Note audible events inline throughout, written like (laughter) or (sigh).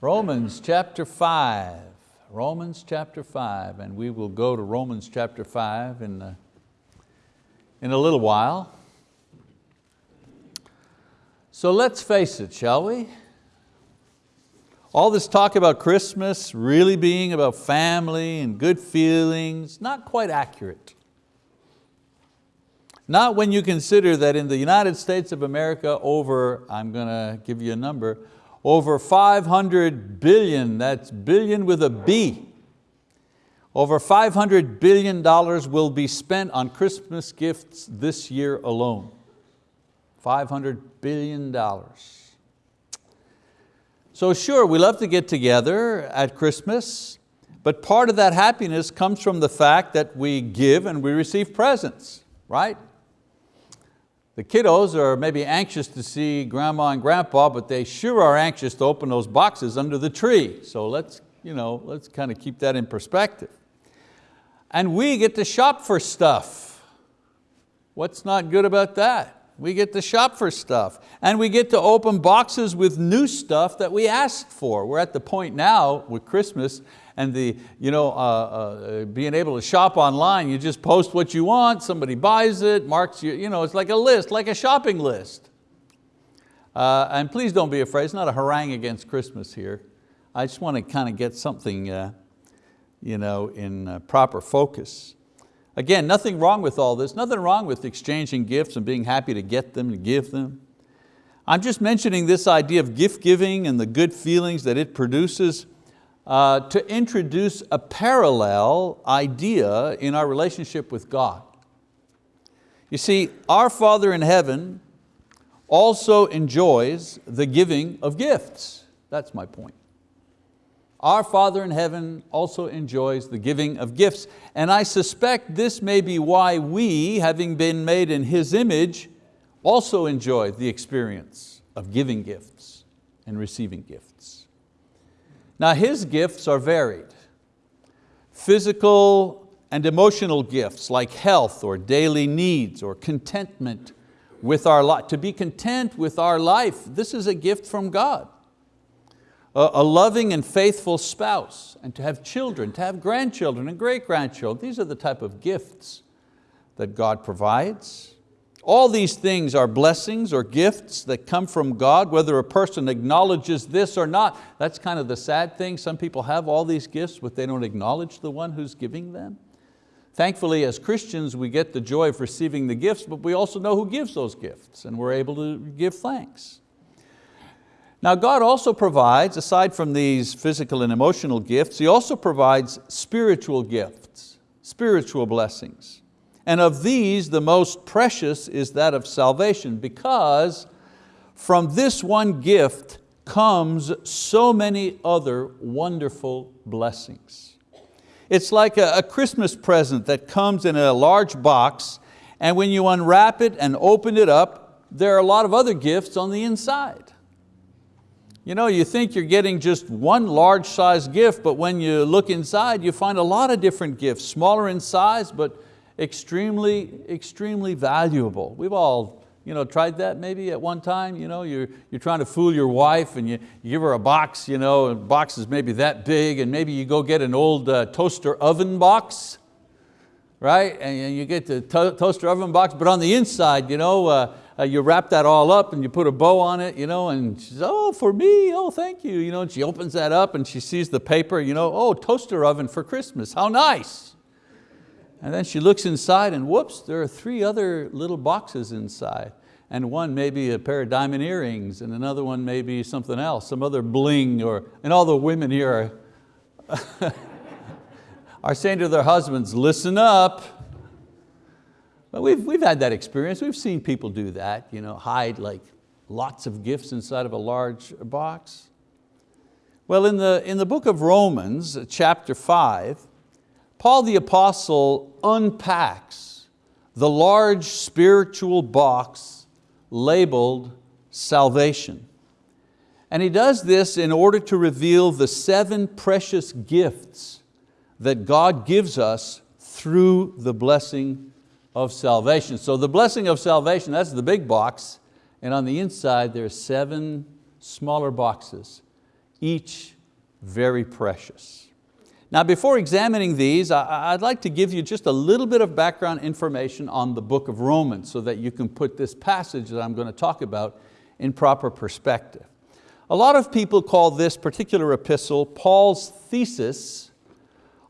Romans chapter 5. Romans chapter 5, and we will go to Romans chapter 5 in a, in a little while. So let's face it, shall we? All this talk about Christmas really being about family and good feelings, not quite accurate. Not when you consider that in the United States of America over, I'm going to give you a number, over 500 billion, that's billion with a B, over 500 billion dollars will be spent on Christmas gifts this year alone. 500 billion dollars. So sure, we love to get together at Christmas, but part of that happiness comes from the fact that we give and we receive presents, right? The kiddos are maybe anxious to see grandma and grandpa, but they sure are anxious to open those boxes under the tree. So let's, you know, let's kind of keep that in perspective. And we get to shop for stuff. What's not good about that? We get to shop for stuff. And we get to open boxes with new stuff that we asked for. We're at the point now with Christmas and the, you know, uh, uh, being able to shop online, you just post what you want, somebody buys it, marks you, you know, it's like a list, like a shopping list. Uh, and please don't be afraid, it's not a harangue against Christmas here. I just want to kind of get something uh, you know, in uh, proper focus. Again, nothing wrong with all this, nothing wrong with exchanging gifts and being happy to get them and give them. I'm just mentioning this idea of gift giving and the good feelings that it produces uh, to introduce a parallel idea in our relationship with God. You see, our Father in heaven also enjoys the giving of gifts. That's my point. Our Father in heaven also enjoys the giving of gifts. And I suspect this may be why we, having been made in His image, also enjoy the experience of giving gifts and receiving gifts. Now His gifts are varied. Physical and emotional gifts like health or daily needs or contentment with our life. To be content with our life, this is a gift from God a loving and faithful spouse, and to have children, to have grandchildren and great-grandchildren. These are the type of gifts that God provides. All these things are blessings or gifts that come from God, whether a person acknowledges this or not. That's kind of the sad thing. Some people have all these gifts, but they don't acknowledge the one who's giving them. Thankfully, as Christians, we get the joy of receiving the gifts, but we also know who gives those gifts, and we're able to give thanks. Now God also provides, aside from these physical and emotional gifts, He also provides spiritual gifts, spiritual blessings. And of these, the most precious is that of salvation because from this one gift comes so many other wonderful blessings. It's like a, Christmas present that comes in a large box and when you unwrap it and open it up, there are a lot of other gifts on the inside. You know, you think you're getting just one large size gift, but when you look inside, you find a lot of different gifts, smaller in size, but extremely, extremely valuable. We've all you know, tried that maybe at one time. You know, you're, you're trying to fool your wife and you, you give her a box, you know, a box is maybe that big and maybe you go get an old uh, toaster oven box, right? And you get the to toaster oven box, but on the inside, you know, uh, uh, you wrap that all up and you put a bow on it, you know, and she says, oh, for me, oh, thank you. You know, and she opens that up and she sees the paper, you know, oh, toaster oven for Christmas, how nice. And then she looks inside and whoops, there are three other little boxes inside. And one may be a pair of diamond earrings and another one may be something else, some other bling, or, and all the women here are, (laughs) are saying to their husbands, listen up, but we've, we've had that experience. We've seen people do that, you know, hide like lots of gifts inside of a large box. Well, in the, in the book of Romans, chapter five, Paul the apostle unpacks the large spiritual box labeled salvation. And he does this in order to reveal the seven precious gifts that God gives us through the blessing of salvation. So the blessing of salvation, that's the big box, and on the inside there are seven smaller boxes. each very precious. Now before examining these, I'd like to give you just a little bit of background information on the book of Romans so that you can put this passage that I'm going to talk about in proper perspective. A lot of people call this particular epistle Paul's thesis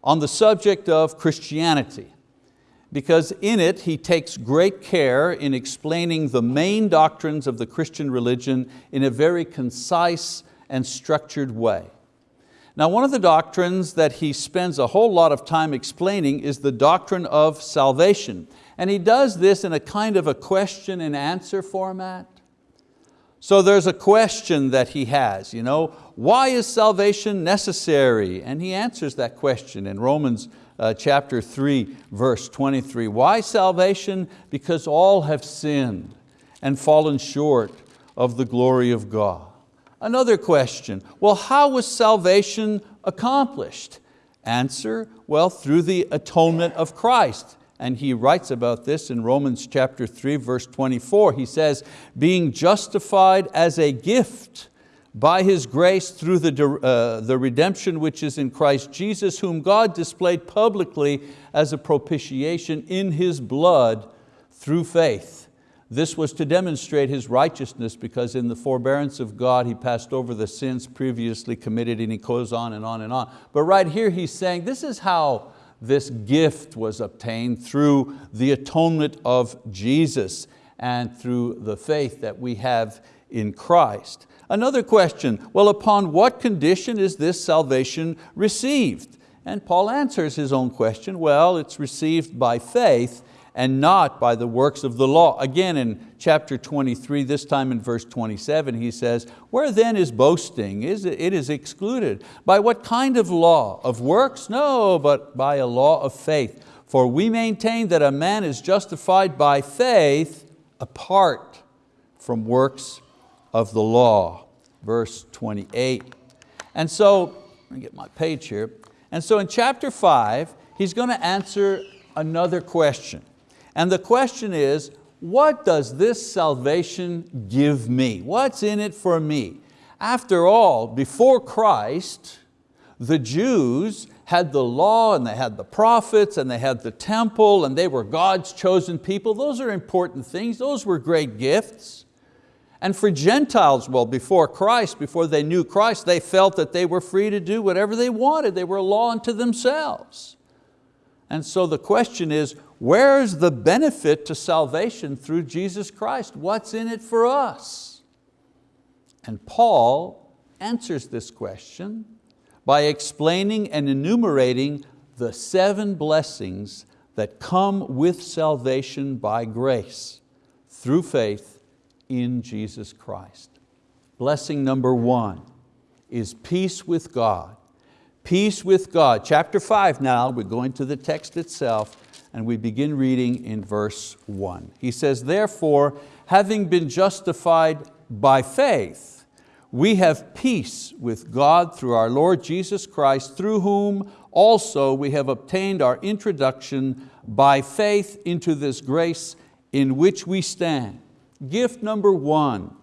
on the subject of Christianity because in it he takes great care in explaining the main doctrines of the Christian religion in a very concise and structured way. Now one of the doctrines that he spends a whole lot of time explaining is the doctrine of salvation. And he does this in a kind of a question and answer format. So there's a question that he has, you know, why is salvation necessary? And he answers that question in Romans uh, chapter 3, verse 23. Why salvation? Because all have sinned and fallen short of the glory of God. Another question, well, how was salvation accomplished? Answer, well, through the atonement of Christ. And he writes about this in Romans chapter 3, verse 24. He says, being justified as a gift by His grace through the, uh, the redemption which is in Christ Jesus, whom God displayed publicly as a propitiation in His blood through faith this was to demonstrate His righteousness because in the forbearance of God He passed over the sins previously committed and He goes on and on and on. But right here He's saying this is how this gift was obtained through the atonement of Jesus and through the faith that we have in Christ. Another question, well upon what condition is this salvation received? And Paul answers his own question, well it's received by faith and not by the works of the law. Again in chapter 23, this time in verse 27, he says, where then is boasting? Is It is excluded. By what kind of law? Of works? No, but by a law of faith. For we maintain that a man is justified by faith apart from works of the law. Verse 28. And so, let me get my page here. And so in chapter five, he's going to answer another question. And the question is, what does this salvation give me? What's in it for me? After all, before Christ, the Jews had the law and they had the prophets and they had the temple and they were God's chosen people. Those are important things, those were great gifts. And for Gentiles, well, before Christ, before they knew Christ, they felt that they were free to do whatever they wanted. They were a law unto themselves. And so the question is, where's the benefit to salvation through Jesus Christ? What's in it for us? And Paul answers this question by explaining and enumerating the seven blessings that come with salvation by grace through faith in Jesus Christ. Blessing number one is peace with God peace with God. Chapter five now, we're going to the text itself and we begin reading in verse one. He says, therefore, having been justified by faith, we have peace with God through our Lord Jesus Christ, through whom also we have obtained our introduction by faith into this grace in which we stand. Gift number one,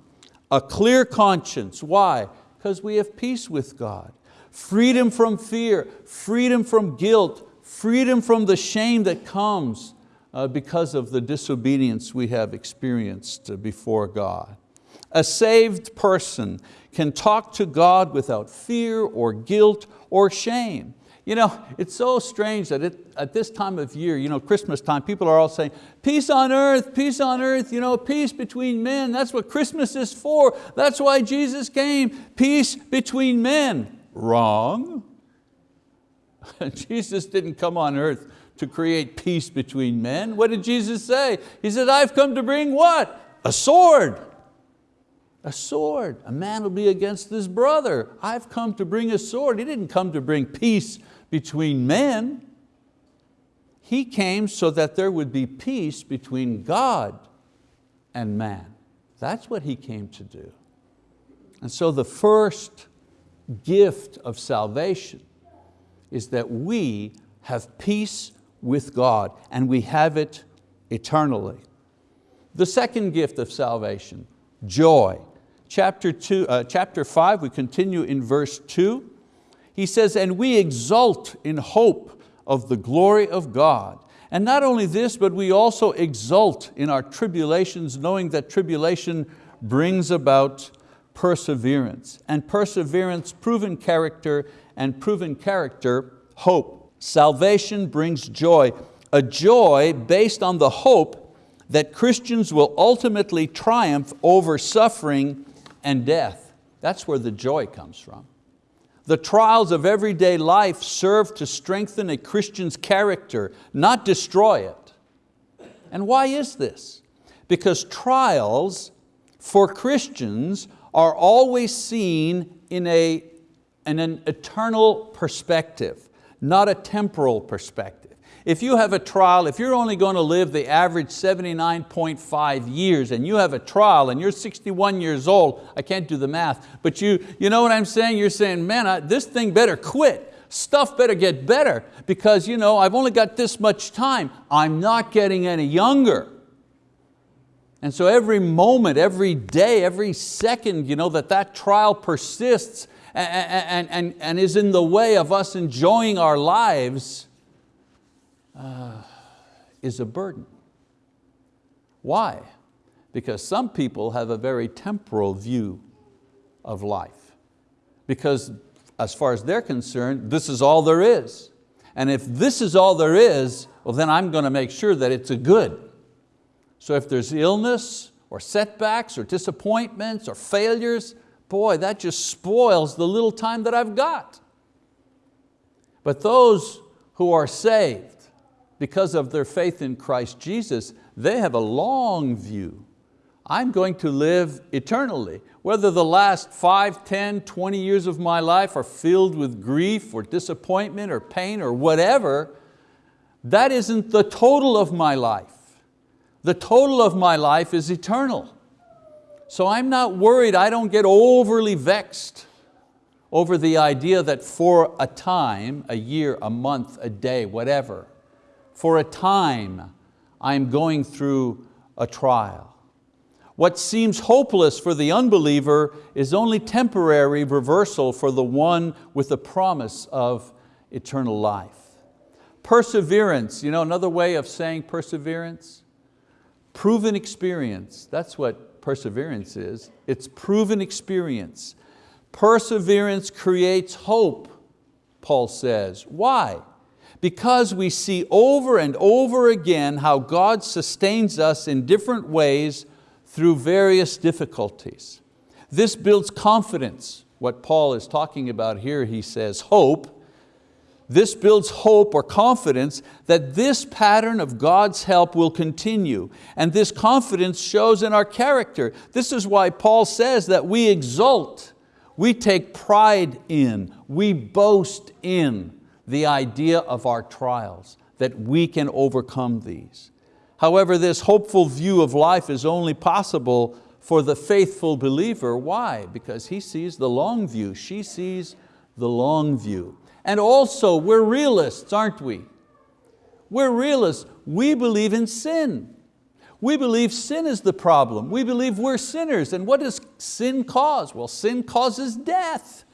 a clear conscience. Why? Because we have peace with God freedom from fear, freedom from guilt, freedom from the shame that comes uh, because of the disobedience we have experienced before God. A saved person can talk to God without fear or guilt or shame. You know, it's so strange that it, at this time of year, you know, Christmas time, people are all saying, peace on earth, peace on earth, you know, peace between men. That's what Christmas is for. That's why Jesus came, peace between men. Wrong. (laughs) Jesus didn't come on earth to create peace between men. What did Jesus say? He said, I've come to bring what? A sword. A sword. A man will be against his brother. I've come to bring a sword. He didn't come to bring peace between men. He came so that there would be peace between God and man. That's what He came to do. And so the first gift of salvation is that we have peace with God and we have it eternally. The second gift of salvation, joy. chapter, two, uh, chapter 5, we continue in verse 2. He says, and we exult in hope of the glory of God. And not only this, but we also exult in our tribulations, knowing that tribulation brings about perseverance. And perseverance, proven character, and proven character, hope. Salvation brings joy, a joy based on the hope that Christians will ultimately triumph over suffering and death. That's where the joy comes from. The trials of everyday life serve to strengthen a Christian's character, not destroy it. And why is this? Because trials for Christians are always seen in, a, in an eternal perspective, not a temporal perspective. If you have a trial, if you're only going to live the average 79.5 years and you have a trial and you're 61 years old, I can't do the math, but you, you know what I'm saying? You're saying, man, I, this thing better quit. Stuff better get better because you know, I've only got this much time. I'm not getting any younger. And so every moment, every day, every second you know, that that trial persists and, and, and, and is in the way of us enjoying our lives, uh, is a burden. Why? Because some people have a very temporal view of life. Because as far as they're concerned, this is all there is. And if this is all there is, well then I'm going to make sure that it's a good. So if there's illness or setbacks or disappointments or failures, boy, that just spoils the little time that I've got. But those who are saved, because of their faith in Christ Jesus, they have a long view. I'm going to live eternally. Whether the last 5, 10, 20 years of my life are filled with grief or disappointment or pain or whatever, that isn't the total of my life. The total of my life is eternal. So I'm not worried, I don't get overly vexed over the idea that for a time, a year, a month, a day, whatever, for a time I'm going through a trial. What seems hopeless for the unbeliever is only temporary reversal for the one with the promise of eternal life. Perseverance, you know another way of saying perseverance? Proven experience, that's what perseverance is. It's proven experience. Perseverance creates hope, Paul says. Why? Because we see over and over again how God sustains us in different ways through various difficulties. This builds confidence. What Paul is talking about here, he says hope. This builds hope or confidence that this pattern of God's help will continue. And this confidence shows in our character. This is why Paul says that we exult, we take pride in, we boast in the idea of our trials, that we can overcome these. However, this hopeful view of life is only possible for the faithful believer. Why? Because he sees the long view, she sees the long view. And also, we're realists, aren't we? We're realists. We believe in sin. We believe sin is the problem. We believe we're sinners. And what does sin cause? Well, sin causes death,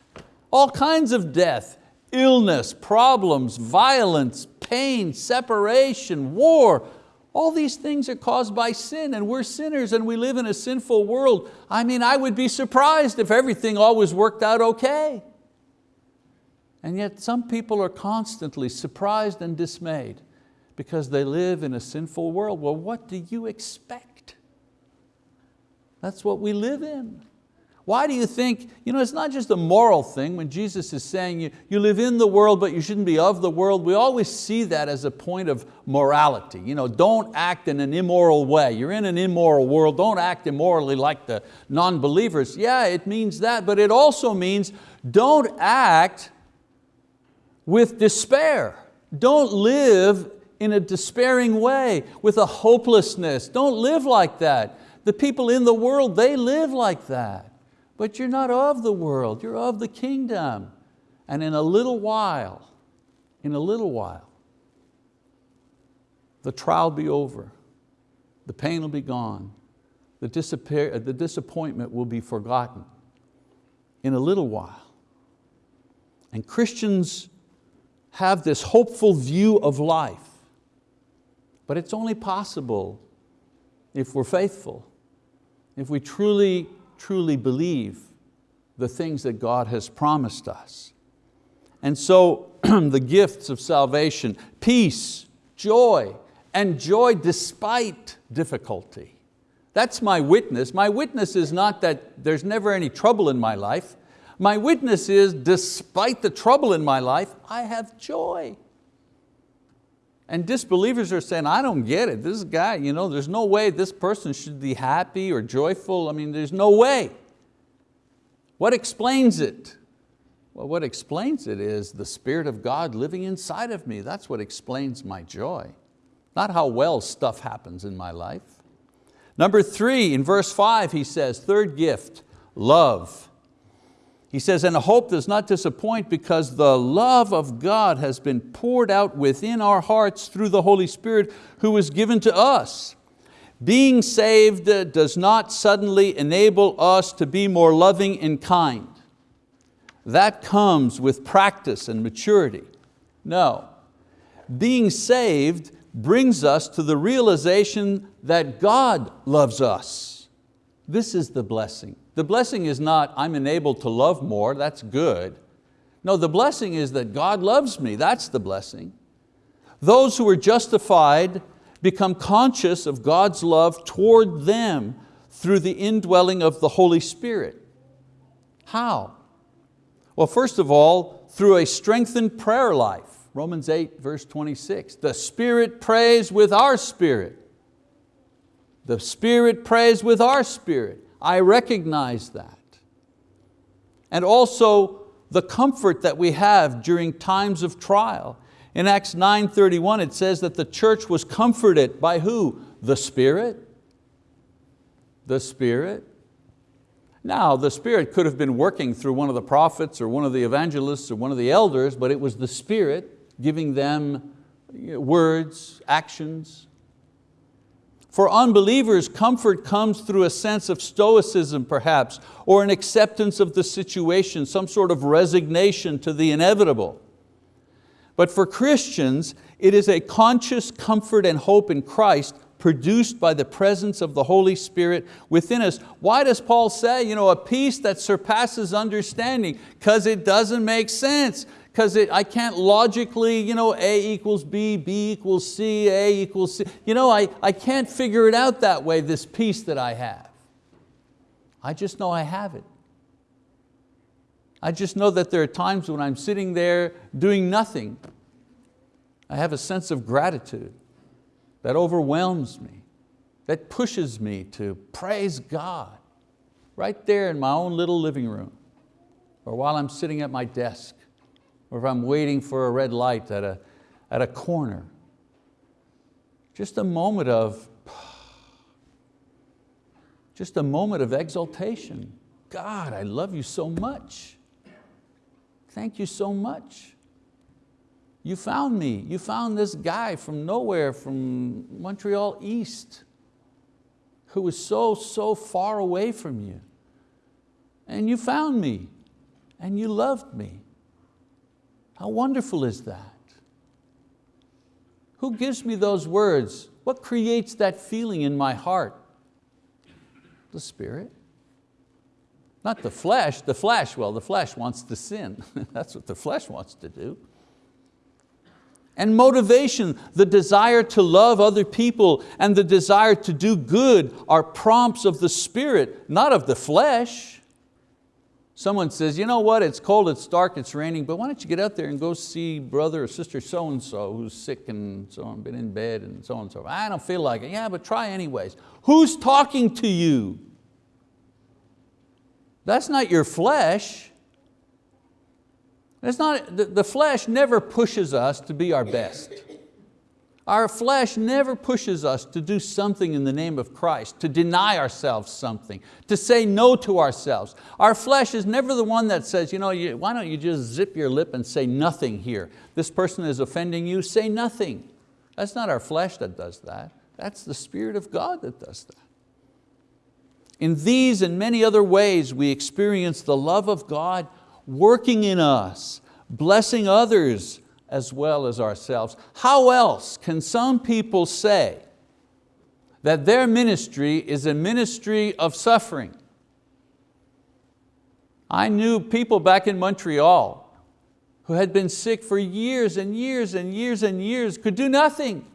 all kinds of death illness, problems, violence, pain, separation, war, all these things are caused by sin and we're sinners and we live in a sinful world. I mean, I would be surprised if everything always worked out okay. And yet some people are constantly surprised and dismayed because they live in a sinful world. Well, what do you expect? That's what we live in. Why do you think, you know, it's not just a moral thing when Jesus is saying you, you live in the world but you shouldn't be of the world. We always see that as a point of morality. You know, don't act in an immoral way. You're in an immoral world, don't act immorally like the non-believers. Yeah, it means that, but it also means don't act with despair. Don't live in a despairing way, with a hopelessness. Don't live like that. The people in the world, they live like that. But you're not of the world, you're of the kingdom. And in a little while, in a little while, the trial will be over, the pain will be gone, the, the disappointment will be forgotten in a little while. And Christians have this hopeful view of life, but it's only possible if we're faithful, if we truly, truly believe the things that God has promised us. And so (clears throat) the gifts of salvation, peace, joy, and joy despite difficulty. That's my witness. My witness is not that there's never any trouble in my life. My witness is despite the trouble in my life, I have joy. And disbelievers are saying, I don't get it. This guy, you know, there's no way this person should be happy or joyful. I mean, there's no way. What explains it? Well, what explains it is the Spirit of God living inside of me. That's what explains my joy. Not how well stuff happens in my life. Number three, in verse five, he says, third gift, love. He says, and hope does not disappoint because the love of God has been poured out within our hearts through the Holy Spirit who was given to us. Being saved does not suddenly enable us to be more loving and kind. That comes with practice and maturity. No, being saved brings us to the realization that God loves us. This is the blessing. The blessing is not, I'm enabled to love more, that's good. No, the blessing is that God loves me, that's the blessing. Those who are justified become conscious of God's love toward them through the indwelling of the Holy Spirit. How? Well, first of all, through a strengthened prayer life. Romans 8, verse 26. The Spirit prays with our spirit. The Spirit prays with our spirit. I recognize that. And also the comfort that we have during times of trial. In Acts 9.31 it says that the church was comforted by who? The Spirit. The Spirit. Now the Spirit could have been working through one of the prophets or one of the evangelists or one of the elders, but it was the Spirit giving them words, actions. For unbelievers, comfort comes through a sense of stoicism perhaps, or an acceptance of the situation, some sort of resignation to the inevitable. But for Christians, it is a conscious comfort and hope in Christ produced by the presence of the Holy Spirit within us. Why does Paul say, you know, a peace that surpasses understanding? Because it doesn't make sense because I can't logically, you know, A equals B, B equals C, A equals C. You know, I, I can't figure it out that way, this peace that I have. I just know I have it. I just know that there are times when I'm sitting there doing nothing. I have a sense of gratitude that overwhelms me, that pushes me to praise God right there in my own little living room or while I'm sitting at my desk or if I'm waiting for a red light at a, at a corner. Just a moment of, just a moment of exaltation. God, I love you so much. Thank you so much. You found me. You found this guy from nowhere, from Montreal East, who was so, so far away from you. And you found me, and you loved me. How wonderful is that? Who gives me those words? What creates that feeling in my heart? The Spirit. Not the flesh, the flesh, well, the flesh wants to sin. (laughs) That's what the flesh wants to do. And motivation, the desire to love other people and the desire to do good are prompts of the Spirit, not of the flesh. Someone says, you know what, it's cold, it's dark, it's raining, but why don't you get out there and go see brother or sister so-and-so who's sick and so on, been in bed and so on and so forth. I don't feel like it. Yeah, but try anyways. Who's talking to you? That's not your flesh. That's not, the, the flesh never pushes us to be our best. Our flesh never pushes us to do something in the name of Christ, to deny ourselves something, to say no to ourselves. Our flesh is never the one that says, you know, you, why don't you just zip your lip and say nothing here? This person is offending you, say nothing. That's not our flesh that does that. That's the Spirit of God that does that. In these and many other ways we experience the love of God working in us, blessing others as well as ourselves. How else can some people say that their ministry is a ministry of suffering? I knew people back in Montreal who had been sick for years and years and years and years, could do nothing.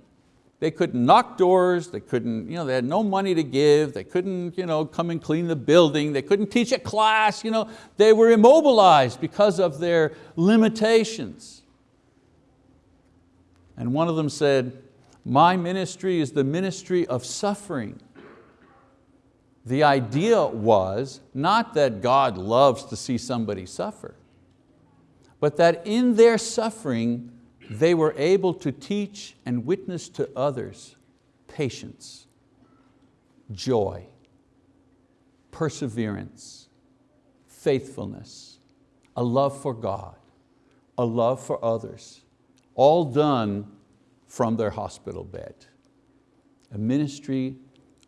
They couldn't knock doors, they couldn't, you know, they had no money to give, they couldn't you know, come and clean the building, they couldn't teach a class, you know, they were immobilized because of their limitations. And one of them said, my ministry is the ministry of suffering. The idea was not that God loves to see somebody suffer, but that in their suffering, they were able to teach and witness to others patience, joy, perseverance, faithfulness, a love for God, a love for others, all done from their hospital bed. A ministry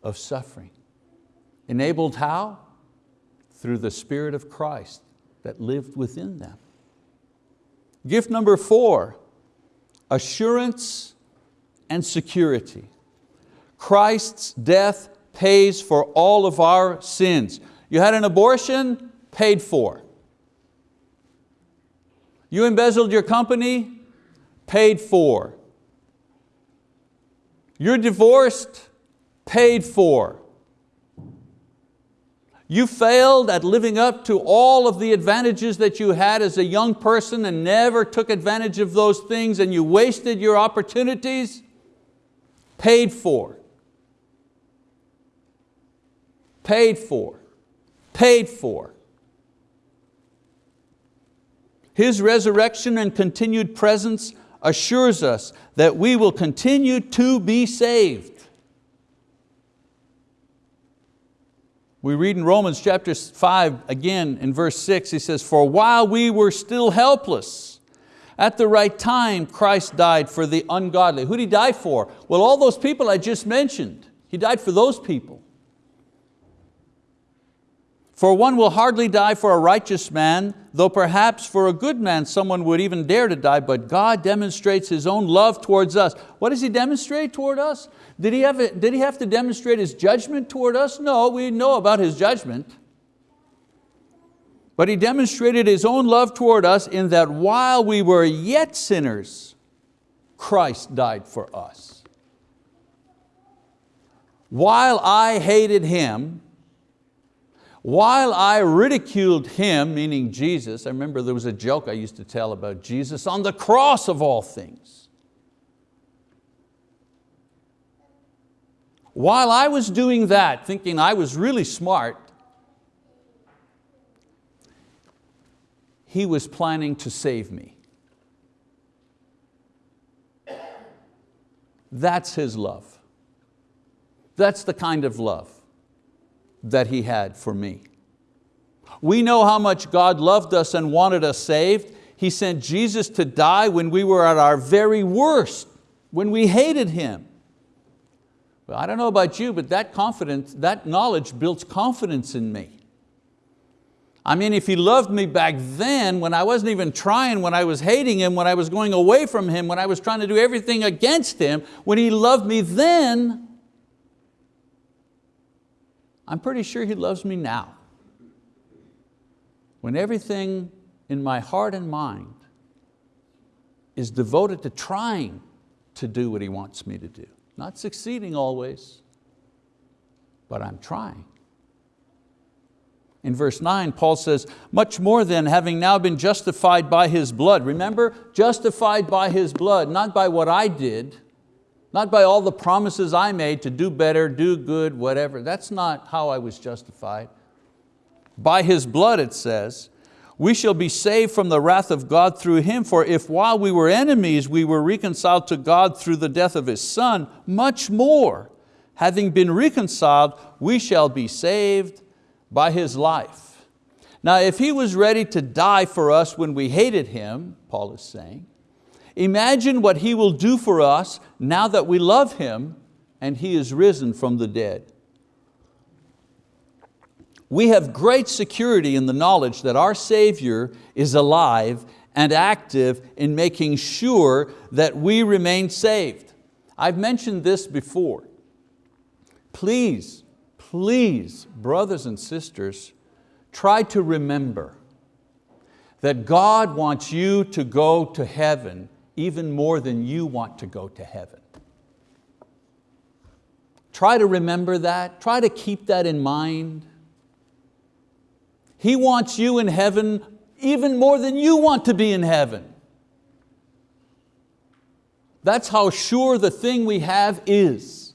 of suffering. Enabled how? Through the Spirit of Christ that lived within them. Gift number four, assurance and security. Christ's death pays for all of our sins. You had an abortion, paid for. You embezzled your company, paid for. You're divorced, paid for. You failed at living up to all of the advantages that you had as a young person and never took advantage of those things and you wasted your opportunities, paid for. Paid for, paid for. His resurrection and continued presence assures us that we will continue to be saved. We read in Romans chapter 5, again in verse 6, he says, For while we were still helpless, at the right time Christ died for the ungodly. Who did He die for? Well, all those people I just mentioned. He died for those people. For one will hardly die for a righteous man, though perhaps for a good man someone would even dare to die, but God demonstrates His own love towards us. What does He demonstrate toward us? Did he, have, did he have to demonstrate His judgment toward us? No, we know about His judgment. But He demonstrated His own love toward us in that while we were yet sinners, Christ died for us. While I hated Him, while I ridiculed him, meaning Jesus, I remember there was a joke I used to tell about Jesus on the cross of all things. While I was doing that, thinking I was really smart, he was planning to save me. That's his love. That's the kind of love that He had for me. We know how much God loved us and wanted us saved. He sent Jesus to die when we were at our very worst, when we hated Him. Well, I don't know about you, but that confidence, that knowledge builds confidence in me. I mean, if He loved me back then, when I wasn't even trying, when I was hating Him, when I was going away from Him, when I was trying to do everything against Him, when He loved me then, I'm pretty sure He loves me now. When everything in my heart and mind is devoted to trying to do what He wants me to do. Not succeeding always, but I'm trying. In verse nine, Paul says, much more than having now been justified by His blood. Remember, justified by His blood, not by what I did, not by all the promises I made to do better, do good, whatever. That's not how I was justified. By His blood, it says, we shall be saved from the wrath of God through Him, for if while we were enemies we were reconciled to God through the death of His Son, much more, having been reconciled, we shall be saved by His life. Now if He was ready to die for us when we hated Him, Paul is saying, Imagine what He will do for us now that we love Him and He is risen from the dead. We have great security in the knowledge that our Savior is alive and active in making sure that we remain saved. I've mentioned this before. Please, please, brothers and sisters, try to remember that God wants you to go to heaven even more than you want to go to heaven. Try to remember that, try to keep that in mind. He wants you in heaven even more than you want to be in heaven. That's how sure the thing we have is.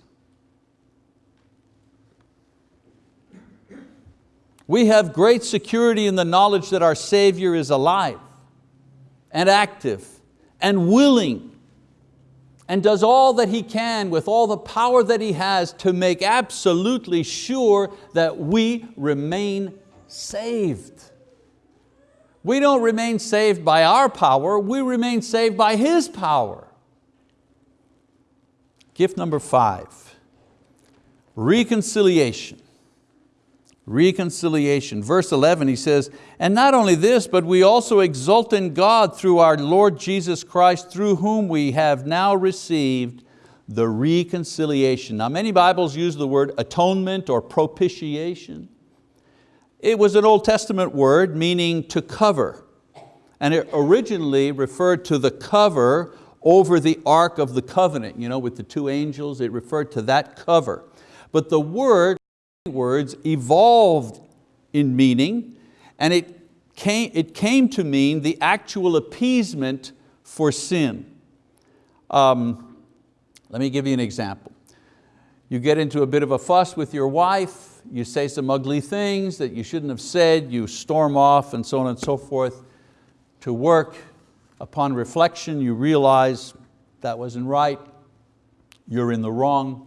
We have great security in the knowledge that our Savior is alive and active and willing and does all that He can with all the power that He has to make absolutely sure that we remain saved. We don't remain saved by our power, we remain saved by His power. Gift number five, reconciliation. Reconciliation. Verse 11, he says, and not only this, but we also exult in God through our Lord Jesus Christ, through whom we have now received the reconciliation. Now many Bibles use the word atonement or propitiation. It was an Old Testament word meaning to cover. And it originally referred to the cover over the Ark of the Covenant, you know, with the two angels, it referred to that cover. But the word, words evolved in meaning and it came, it came to mean the actual appeasement for sin. Um, let me give you an example. You get into a bit of a fuss with your wife, you say some ugly things that you shouldn't have said, you storm off and so on and so forth. To work, upon reflection, you realize that wasn't right, you're in the wrong,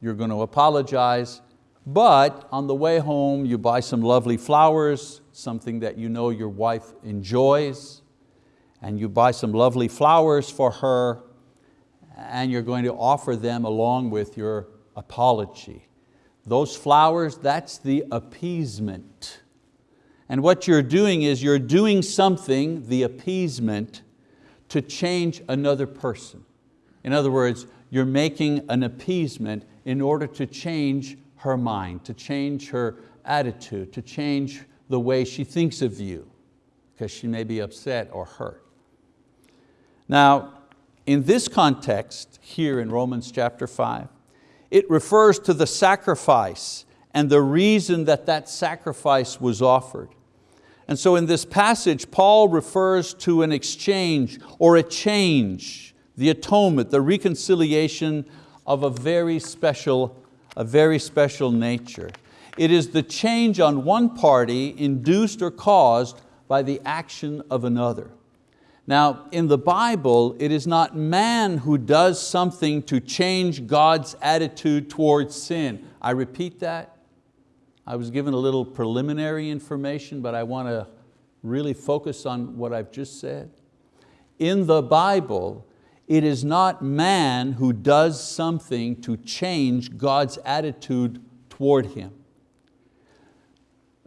you're going to apologize, but on the way home you buy some lovely flowers, something that you know your wife enjoys, and you buy some lovely flowers for her, and you're going to offer them along with your apology. Those flowers, that's the appeasement. And what you're doing is you're doing something, the appeasement, to change another person. In other words, you're making an appeasement in order to change her mind, to change her attitude, to change the way she thinks of you, because she may be upset or hurt. Now, in this context, here in Romans chapter 5, it refers to the sacrifice and the reason that that sacrifice was offered. And so in this passage, Paul refers to an exchange or a change, the atonement, the reconciliation of a very special, a very special nature. It is the change on one party induced or caused by the action of another. Now, in the Bible, it is not man who does something to change God's attitude towards sin. I repeat that. I was given a little preliminary information, but I want to really focus on what I've just said. In the Bible, it is not man who does something to change God's attitude toward him.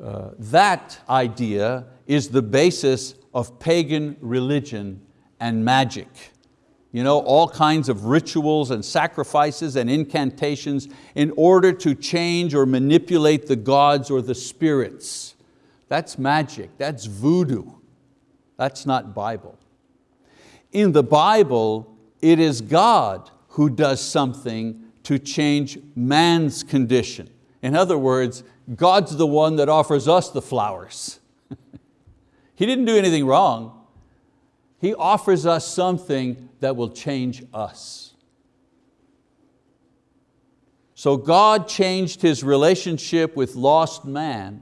Uh, that idea is the basis of pagan religion and magic. You know, all kinds of rituals and sacrifices and incantations in order to change or manipulate the gods or the spirits. That's magic, that's voodoo. That's not Bible. In the Bible, it is God who does something to change man's condition. In other words, God's the one that offers us the flowers. (laughs) He didn't do anything wrong. He offers us something that will change us. So God changed His relationship with lost man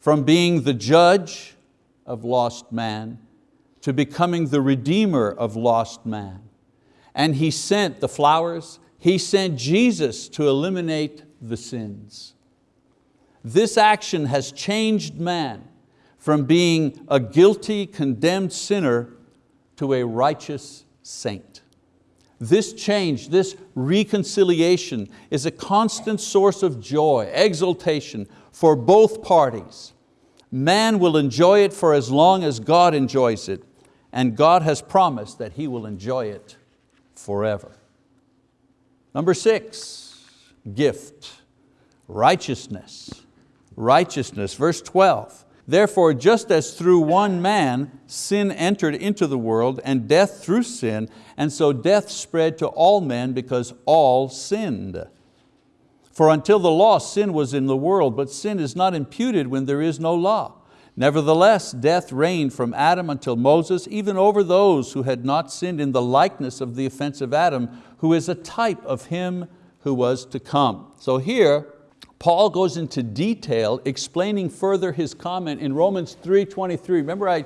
from being the judge of lost man to becoming the redeemer of lost man. And He sent the flowers, He sent Jesus to eliminate the sins. This action has changed man from being a guilty, condemned sinner to a righteous saint. this change, this reconciliation is a constant source of joy, exultation for both parties. Man will enjoy it for as long as God enjoys it, and God has promised that He will enjoy it forever. Number six, gift, righteousness. Righteousness, verse 12. Therefore, just as through one man sin entered into the world and death through sin, and so death spread to all men because all sinned. For until the law, sin was in the world, but sin is not imputed when there is no law. Nevertheless, death reigned from Adam until Moses, even over those who had not sinned in the likeness of the offensive Adam, who is a type of him who was to come. So here, Paul goes into detail explaining further his comment in Romans 3.23. Remember I,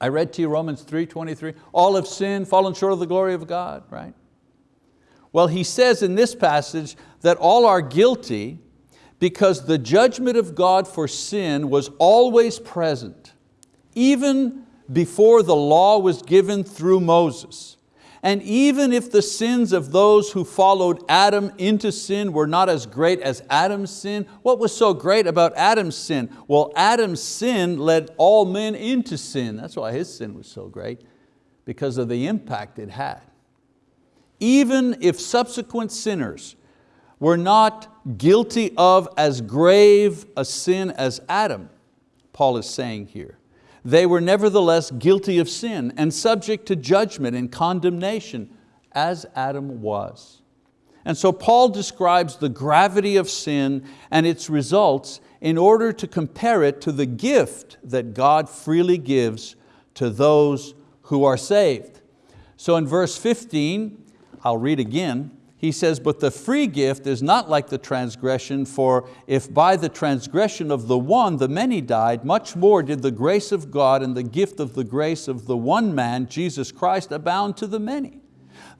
I read to you Romans 3.23? All have sinned, fallen short of the glory of God, right? Well, he says in this passage that all are guilty because the judgment of God for sin was always present, even before the law was given through Moses. And even if the sins of those who followed Adam into sin were not as great as Adam's sin, what was so great about Adam's sin? Well, Adam's sin led all men into sin. That's why his sin was so great, because of the impact it had. Even if subsequent sinners were not guilty of as grave a sin as Adam, Paul is saying here. They were nevertheless guilty of sin and subject to judgment and condemnation as Adam was. And so Paul describes the gravity of sin and its results in order to compare it to the gift that God freely gives to those who are saved. So in verse 15, I'll read again, he says, but the free gift is not like the transgression, for if by the transgression of the one the many died, much more did the grace of God and the gift of the grace of the one man, Jesus Christ, abound to the many.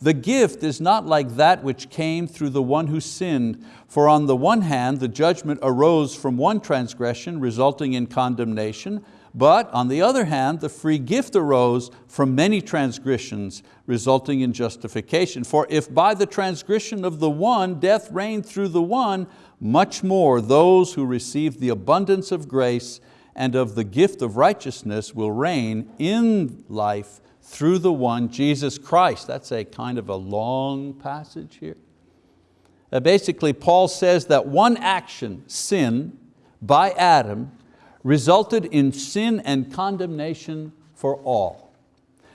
The gift is not like that which came through the one who sinned, for on the one hand the judgment arose from one transgression resulting in condemnation, but on the other hand, the free gift arose from many transgressions, resulting in justification. For if by the transgression of the one death reigned through the one, much more those who receive the abundance of grace and of the gift of righteousness will reign in life through the one, Jesus Christ. That's a kind of a long passage here. Uh, basically, Paul says that one action, sin, by Adam, resulted in sin and condemnation for all.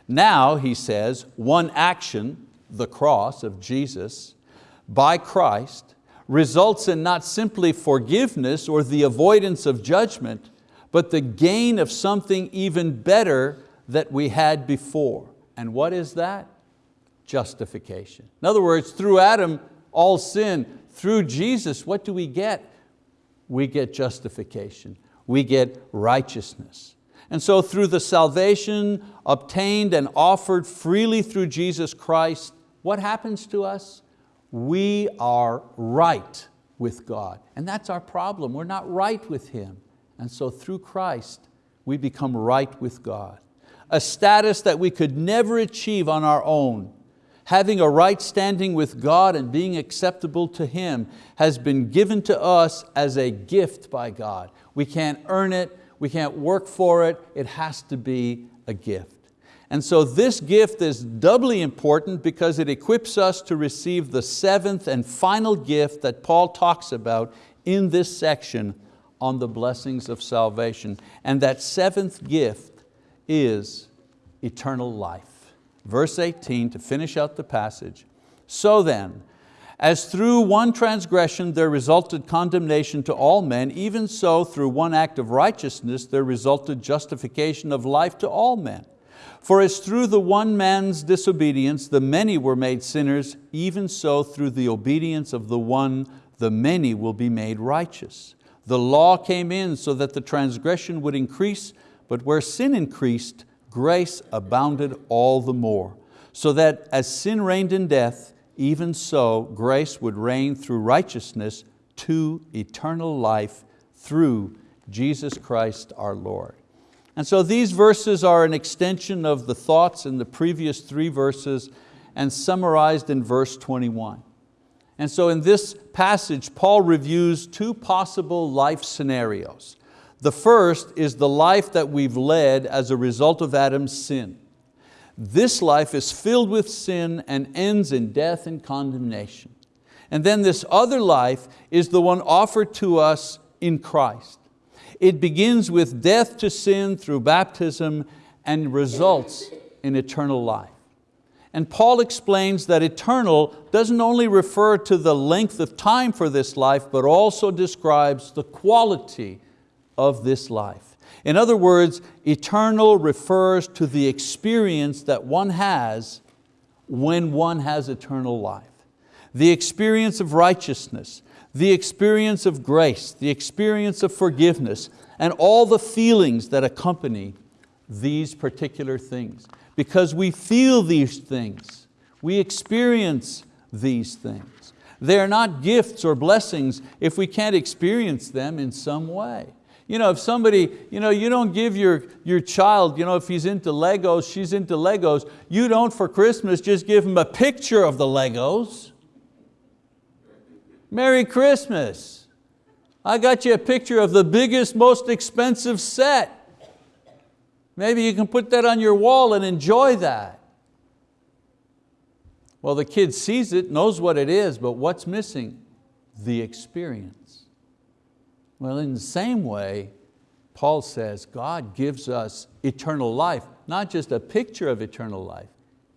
Now, he says, one action, the cross of Jesus, by Christ, results in not simply forgiveness or the avoidance of judgment, but the gain of something even better that we had before. And what is that? Justification. In other words, through Adam, all sin. Through Jesus, what do we get? We get justification we get righteousness. And so through the salvation obtained and offered freely through Jesus Christ, what happens to us? We are right with God. And that's our problem, we're not right with Him. And so through Christ, we become right with God. A status that we could never achieve on our own having a right standing with God and being acceptable to Him has been given to us as a gift by God. We can't earn it, we can't work for it, it has to be a gift. And so this gift is doubly important because it equips us to receive the seventh and final gift that Paul talks about in this section on the blessings of salvation. And that seventh gift is eternal life verse 18 to finish out the passage. So then, as through one transgression there resulted condemnation to all men, even so through one act of righteousness there resulted justification of life to all men. For as through the one man's disobedience the many were made sinners, even so through the obedience of the one the many will be made righteous. The law came in so that the transgression would increase, but where sin increased, grace abounded all the more, so that as sin reigned in death, even so grace would reign through righteousness to eternal life through Jesus Christ our Lord. And so these verses are an extension of the thoughts in the previous three verses and summarized in verse 21. And so in this passage, Paul reviews two possible life scenarios. The first is the life that we've led as a result of Adam's sin. This life is filled with sin and ends in death and condemnation. And then this other life is the one offered to us in Christ. It begins with death to sin through baptism and results in eternal life. And Paul explains that eternal doesn't only refer to the length of time for this life, but also describes the quality of this life. In other words, eternal refers to the experience that one has when one has eternal life. The experience of righteousness, the experience of grace, the experience of forgiveness, and all the feelings that accompany these particular things. Because we feel these things, we experience these things. They are not gifts or blessings if we can't experience them in some way. You know, if somebody, you know, you don't give your, your child, you know, if he's into Legos, she's into Legos, you don't for Christmas just give him a picture of the Legos. Merry Christmas. I got you a picture of the biggest, most expensive set. Maybe you can put that on your wall and enjoy that. Well, the kid sees it, knows what it is, but what's missing? The experience. Well, in the same way, Paul says God gives us eternal life, not just a picture of eternal life.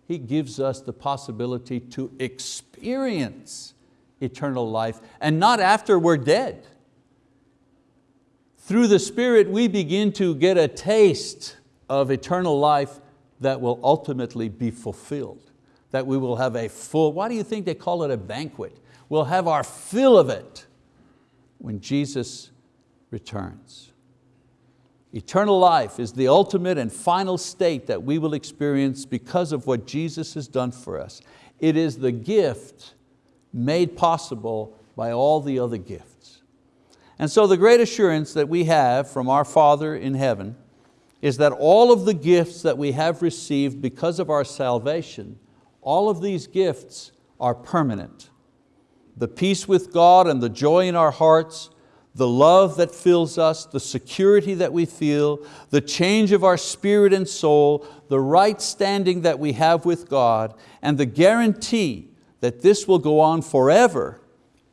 He gives us the possibility to experience eternal life and not after we're dead. Through the Spirit we begin to get a taste of eternal life that will ultimately be fulfilled. That we will have a full, why do you think they call it a banquet? We'll have our fill of it when Jesus returns. Eternal life is the ultimate and final state that we will experience because of what Jesus has done for us. It is the gift made possible by all the other gifts. And so the great assurance that we have from our Father in heaven is that all of the gifts that we have received because of our salvation, all of these gifts are permanent. The peace with God and the joy in our hearts, the love that fills us, the security that we feel, the change of our spirit and soul, the right standing that we have with God, and the guarantee that this will go on forever,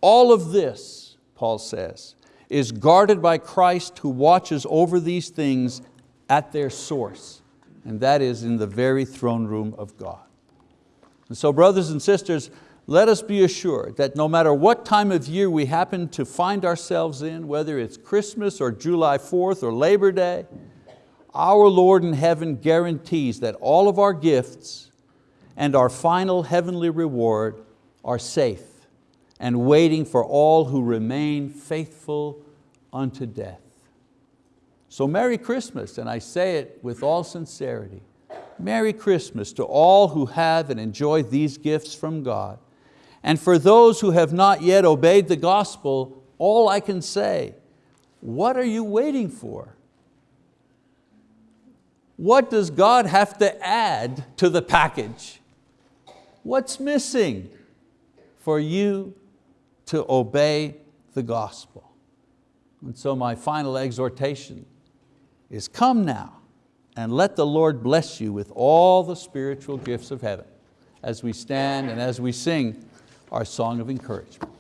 all of this, Paul says, is guarded by Christ who watches over these things at their source, and that is in the very throne room of God. And so brothers and sisters, let us be assured that no matter what time of year we happen to find ourselves in, whether it's Christmas or July 4th or Labor Day, our Lord in heaven guarantees that all of our gifts and our final heavenly reward are safe and waiting for all who remain faithful unto death. So Merry Christmas, and I say it with all sincerity. Merry Christmas to all who have and enjoy these gifts from God. And for those who have not yet obeyed the gospel, all I can say, what are you waiting for? What does God have to add to the package? What's missing for you to obey the gospel? And so my final exhortation is come now and let the Lord bless you with all the spiritual gifts of heaven as we stand and as we sing our song of encouragement.